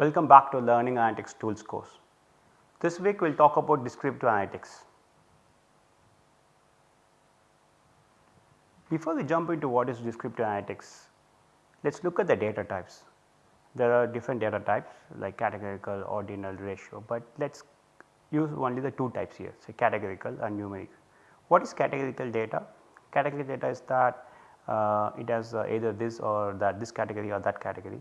Welcome back to Learning Analytics Tools course. This week we will talk about descriptive analytics. Before we jump into what is descriptive analytics, let us look at the data types. There are different data types like categorical, ordinal, ratio, but let us use only the two types here say categorical and numeric. What is categorical data? Categorical data is that uh, it has uh, either this or that this category or that category.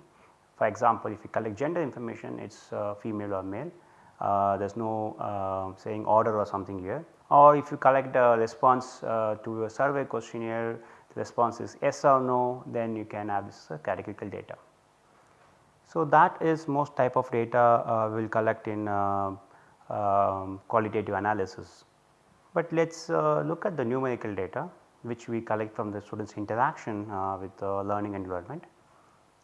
For example, if you collect gender information it is uh, female or male, uh, there is no uh, saying order or something here or if you collect a response uh, to a survey questionnaire the response is yes or no then you can have this categorical data. So, that is most type of data we will collect in um, qualitative analysis. But let us look at the numerical data which we collect from the students interaction uh, with the learning environment.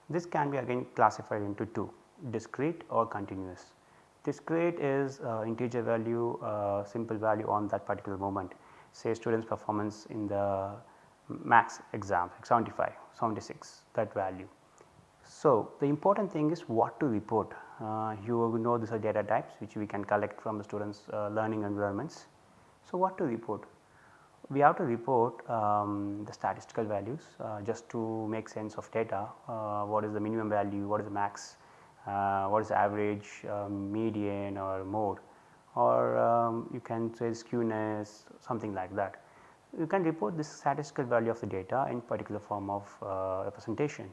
This can be again classified into two discrete or continuous. Discrete is uh, integer value uh, simple value on that particular moment say students performance in the max exam 75, 76 that value. So, the important thing is what to report uh, you know these are data types which we can collect from the students uh, learning environments. So, what to report we have to report um, the statistical values uh, just to make sense of data. Uh, what is the minimum value, what is the max, uh, what is the average, um, median or mode or um, you can say skewness something like that. You can report this statistical value of the data in particular form of uh, representation.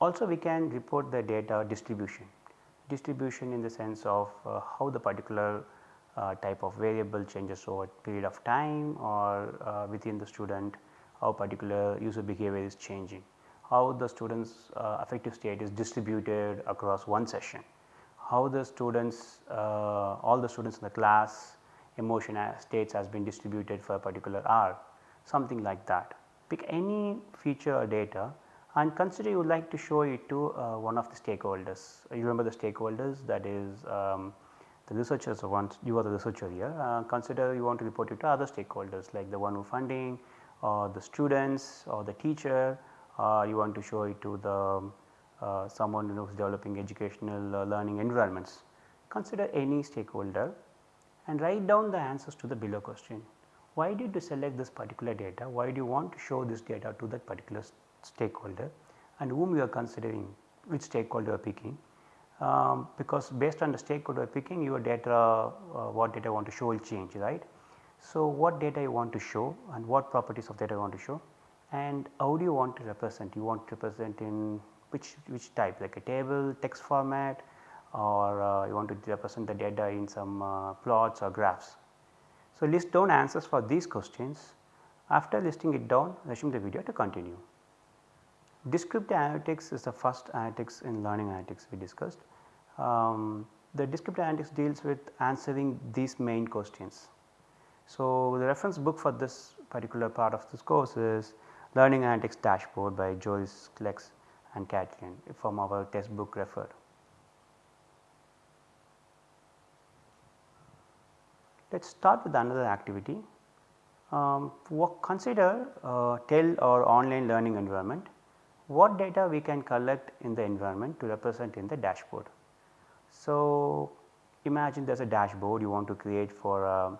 Also we can report the data distribution, distribution in the sense of uh, how the particular type of variable changes over period of time or uh, within the student how particular user behavior is changing, how the students uh, affective state is distributed across one session, how the students uh, all the students in the class emotion states has been distributed for a particular hour something like that. Pick any feature or data and consider you would like to show it to uh, one of the stakeholders. You remember the stakeholders that is um, the researchers want you are the researcher here uh, consider you want to report it to other stakeholders like the one who funding or the students or the teacher uh, you want to show it to the uh, someone who is developing educational uh, learning environments. Consider any stakeholder and write down the answers to the below question. Why did you select this particular data? Why do you want to show this data to that particular stakeholder and whom you are considering which stakeholder you are picking um, because based on the stakeholder picking your data uh, what data you want to show will change right. So, what data you want to show and what properties of data you want to show and how do you want to represent you want to represent in which which type like a table text format or uh, you want to represent the data in some uh, plots or graphs. So, list down answers for these questions after listing it down resume the video to continue. Descriptive analytics is the first analytics in learning analytics we discussed. Um, the descriptive analytics deals with answering these main questions. So, the reference book for this particular part of this course is Learning Analytics Dashboard by Joyce Kleks and Katlin from our textbook referred. Let us start with another activity. Um, consider uh, TEL or online learning environment what data we can collect in the environment to represent in the dashboard. So, imagine there is a dashboard you want to create for a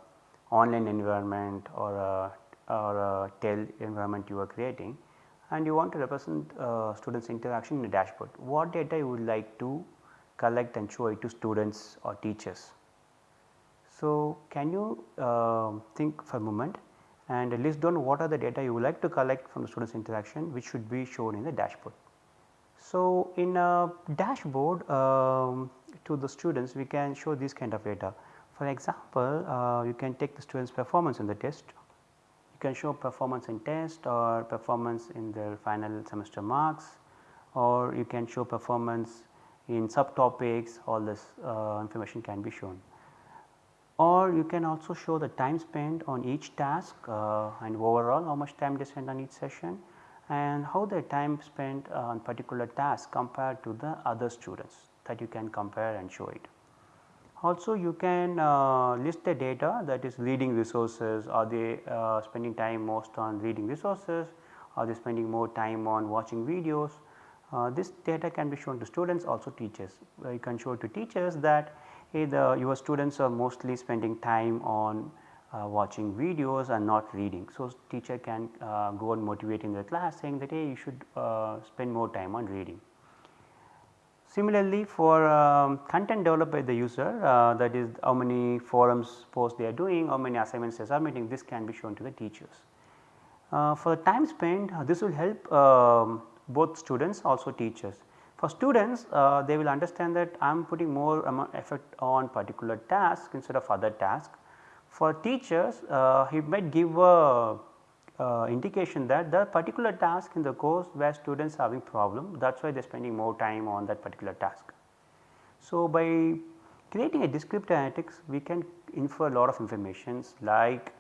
online environment or a, or a TEL environment you are creating and you want to represent uh, students interaction in the dashboard. What data you would like to collect and show it to students or teachers. So, can you uh, think for a moment and list down what are the data you would like to collect from the students interaction which should be shown in the dashboard. So, in a dashboard um, to the students we can show this kind of data. For example, uh, you can take the students performance in the test, you can show performance in test or performance in their final semester marks or you can show performance in subtopics all this uh, information can be shown. Or you can also show the time spent on each task uh, and overall how much time they spent on each session and how their time spent on particular task compared to the other students that you can compare and show it. Also you can uh, list the data that is reading resources are they uh, spending time most on reading resources are they spending more time on watching videos Uh, this data can be shown to students also teachers. Uh, you can show to teachers that hey, the, your students are mostly spending time on uh, watching videos and not reading. So, teacher can uh, go on motivating the class saying that hey you should spend more time on reading. Similarly, for um, content developed by the user uh, that is how many forums posts they are doing, how many assignments they are submitting this can be shown to the teachers. Uh, for the time spent uh, this will help um, both students also teachers. For students uh, they will understand that I am putting more effort on particular task instead of other task. For teachers uh, he might give a uh, indication that the particular task in the course where students are having problem that is why they are spending more time on that particular task. So, by creating a descriptive analytics we can infer a lot of informations like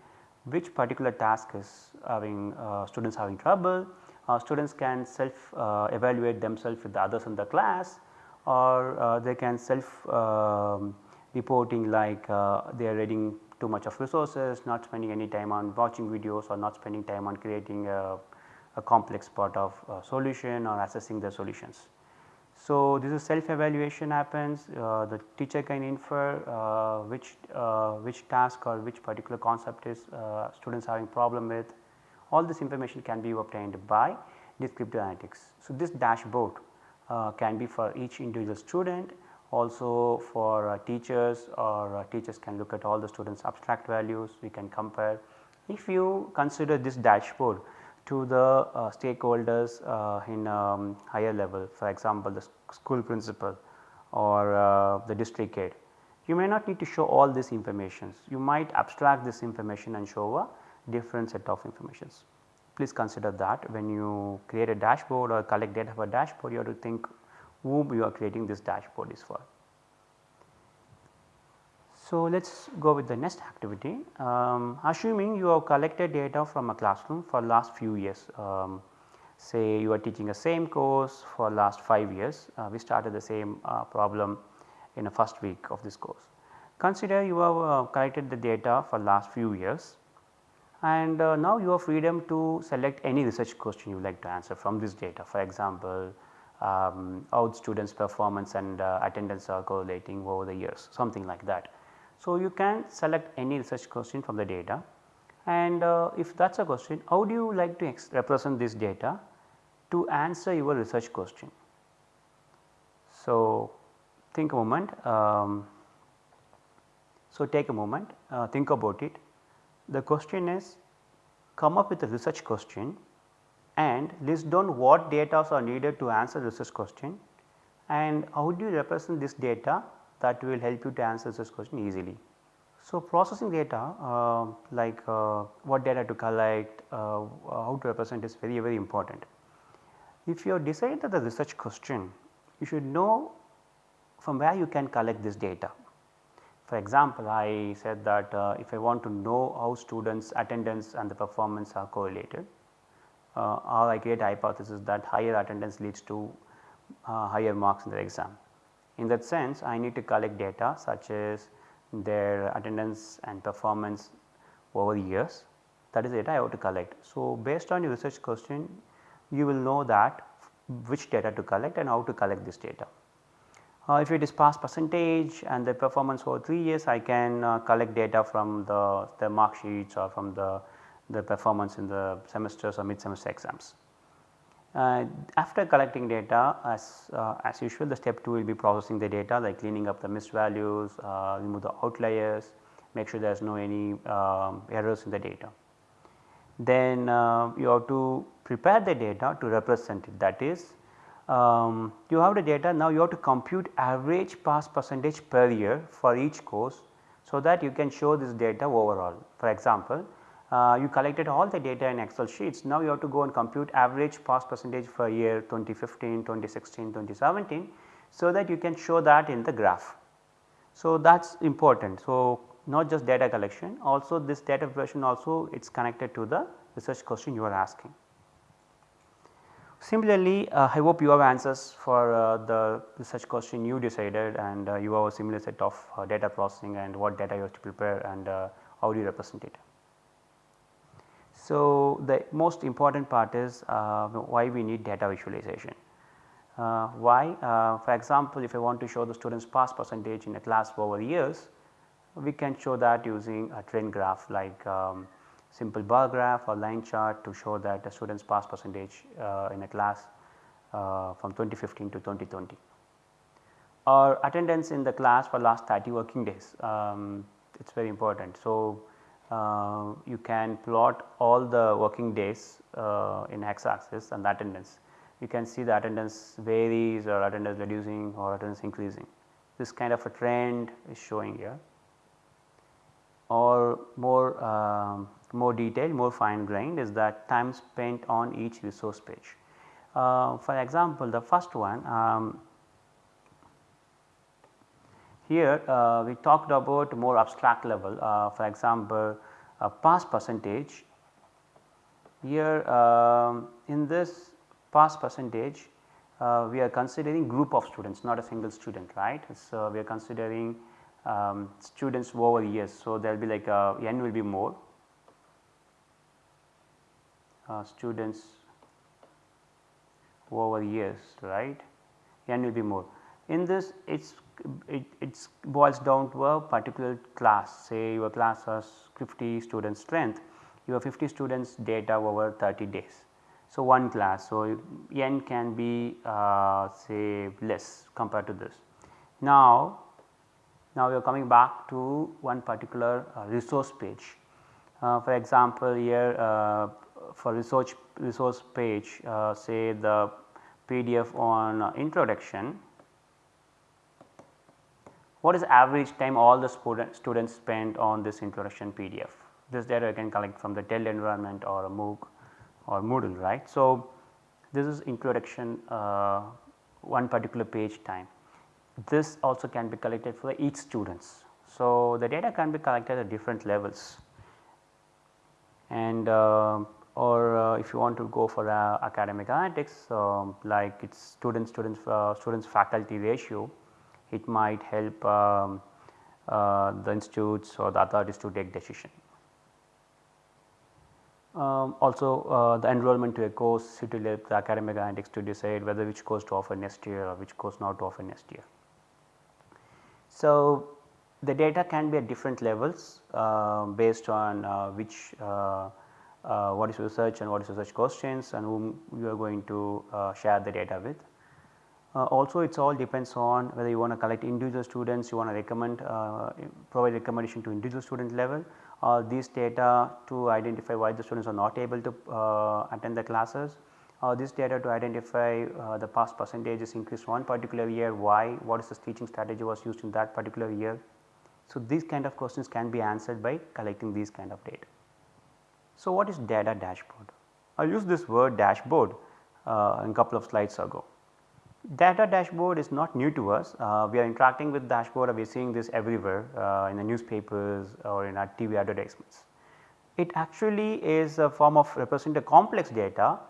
which particular task is having uh, students having trouble, uh, students can self uh, evaluate themselves with the others in the class or uh, they can self um, reporting like uh, they are reading too much of resources, not spending any time on watching videos or not spending time on creating a, a complex part of solution or assessing the solutions. So, this is self evaluation happens uh, the teacher can infer uh, which uh, which task or which particular concept is uh, students having problem with all this information can be obtained by descriptive analytics. So, this dashboard uh, can be for each individual student also for uh, teachers or uh, teachers can look at all the students abstract values we can compare. If you consider this dashboard to the uh, stakeholders uh, in um, higher level for example the school principal or uh, the district head you may not need to show all this information you might abstract this information and show a different set of informations. Please consider that when you create a dashboard or collect data for a dashboard you have to think whom you are creating this dashboard is for. So, let us go with the next activity. Um, assuming you have collected data from a classroom for last few years, um, say you are teaching a same course for last 5 years, uh, we started the same uh, problem in the first week of this course. Consider you have uh, collected the data for last few years and uh, now you have freedom to select any research question you like to answer from this data. For example, um, how students performance and uh, attendance are correlating over the years something like that. So, you can select any research question from the data and uh, if that is a question how do you like to represent this data to answer your research question. So, think a moment. Um, so, take a moment uh, think about it. The question is come up with a research question and list down what data are needed to answer research question and how do you represent this data that will help you to answer this question easily. So, processing data uh, like uh, what data to collect, uh, how to represent is very very important. If you have decided the research question, you should know from where you can collect this data. For example, I said that uh, if I want to know how students attendance and the performance are correlated, or I create a hypothesis that higher attendance leads to uh, higher marks in the exam. In that sense I need to collect data such as their attendance and performance over the years that is the data I have to collect. So, based on your research question you will know that which data to collect and how to collect this data. Uh, if it is pass percentage and the performance over 3 years I can uh, collect data from the, the mark sheets or from the, the performance in the semesters or mid semester exams. Uh, after collecting data as, uh, as usual the step 2 will be processing the data like cleaning up the missed values, uh, remove the outliers, make sure there is no any um, errors in the data. Then uh, you have to prepare the data to represent it that is um, you have the data now you have to compute average pass percentage per year for each course so that you can show this data overall. For example, uh, you collected all the data in excel sheets now you have to go and compute average pass percentage for year 2015, 2016, 2017 so that you can show that in the graph. So, that is important. So, not just data collection also this data preparation also it is connected to the research question you are asking. Similarly, uh, I hope you have answers for uh, the research question you decided and uh, you have a similar set of uh, data processing and what data you have to prepare and uh, how do you represent it. So, the most important part is uh, why we need data visualization. Uh, why? Uh, for example, if I want to show the students pass percentage in a class over years, we can show that using a trend graph like um, simple bar graph or line chart to show that the students pass percentage uh, in a class uh, from 2015 to 2020 or attendance in the class for last 30 working days um, it is very important. So, uh, you can plot all the working days uh, in x axis and the attendance. You can see the attendance varies or attendance reducing or attendance increasing. This kind of a trend is showing here or more um, more detailed more fine grained is that time spent on each resource page. Uh, for example, the first one um, here uh, we talked about more abstract level uh, for example, pass percentage here um, in this pass percentage uh, we are considering group of students not a single student right. So, we are considering um, students over years. So, there will be like n will be more uh, students over years right n will be more. In this it's it boils down to a particular class say your class has 50 students strength you have 50 students data over 30 days. So, one class so n can be uh, say less compared to this. Now, now we are coming back to one particular uh, resource page. Uh, for example, here uh, for research resource page uh, say the PDF on introduction what is average time all the student, students spent on this introduction PDF. This data you can collect from the TEL environment or a MOOC or Moodle right. So, this is introduction uh, one particular page time. This also can be collected for each students. So, the data can be collected at different levels and uh, or uh, if you want to go for uh, academic analytics um, like its student students uh, students faculty ratio it might help um, uh, the institutes or the authorities to take decision. Um, also uh, the enrollment to a course it will help the academic analytics to decide whether which course to offer next year or which course not to offer next year. So, the data can be at different levels uh, based on uh, which uh, uh, what is research and what is research questions and whom you are going to share the data with. Uh, also it all depends on whether you want to collect individual students, you want to recommend uh, provide recommendation to individual student level or these data to identify why the students are not able to uh, attend the classes or this data to identify uh, the pass percentage is increased one particular year, why, what is the teaching strategy was used in that particular year. So, these kind of questions can be answered by collecting these kind of data. So, what is data dashboard? I used this word dashboard uh, in couple of slides ago. Data dashboard is not new to us. Uh, we are interacting with dashboard we are seeing this everywhere uh, in the newspapers or in our TV advertisements. It actually is a form of representing complex data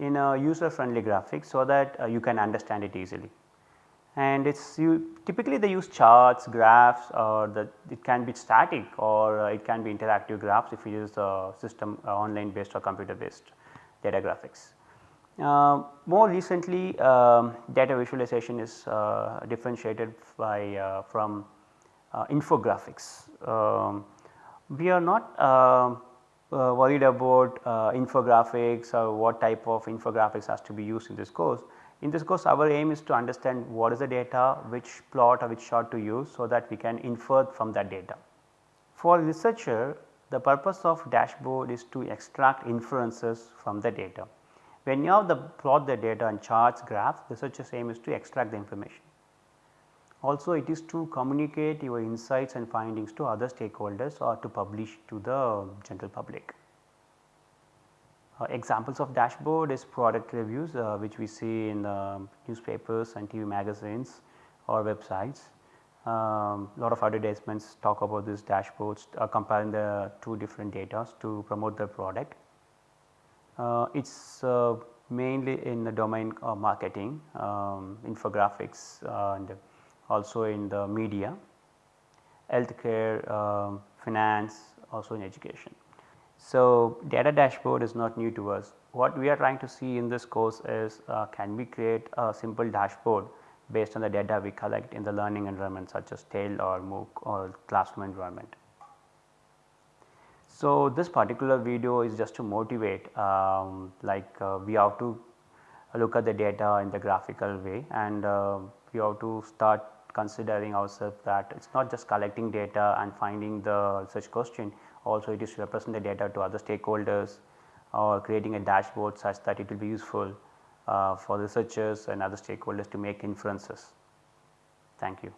in a user friendly graphic so that uh, you can understand it easily. And it's typically they use charts, graphs or the it can be static or uh, it can be interactive graphs if you use a system uh, online based or computer based data graphics. Uh, more recently um, data visualization is uh, differentiated by uh, from uh, infographics. Um, we are not um, uh, worried about infographics or what type of infographics has to be used in this course. In this course our aim is to understand what is the data, which plot or which chart to use so that we can infer from that data. For researcher the purpose of dashboard is to extract inferences from the data. When you have the plot the data and charts graphs researchers aim is to extract the information. Also it is to communicate your insights and findings to other stakeholders or to publish to the general public. Uh, examples of dashboard is product reviews uh, which we see in the newspapers and TV magazines or websites. Um, lot of advertisements talk about these dashboards uh, comparing the two different data to promote the product. Uh, it is uh, mainly in the domain of marketing, um, infographics uh, and also in the media, healthcare, um, finance, also in education. So, data dashboard is not new to us. what we are trying to see in this course is uh, can we create a simple dashboard based on the data we collect in the learning environment such as TEL or MOOC or classroom environment. So, this particular video is just to motivate um, like uh, we have to look at the data in the graphical way and uh, we have to start considering ourselves that it is not just collecting data and finding the research question also it is to represent the data to other stakeholders or creating a dashboard such that it will be useful uh, for researchers and other stakeholders to make inferences. Thank you.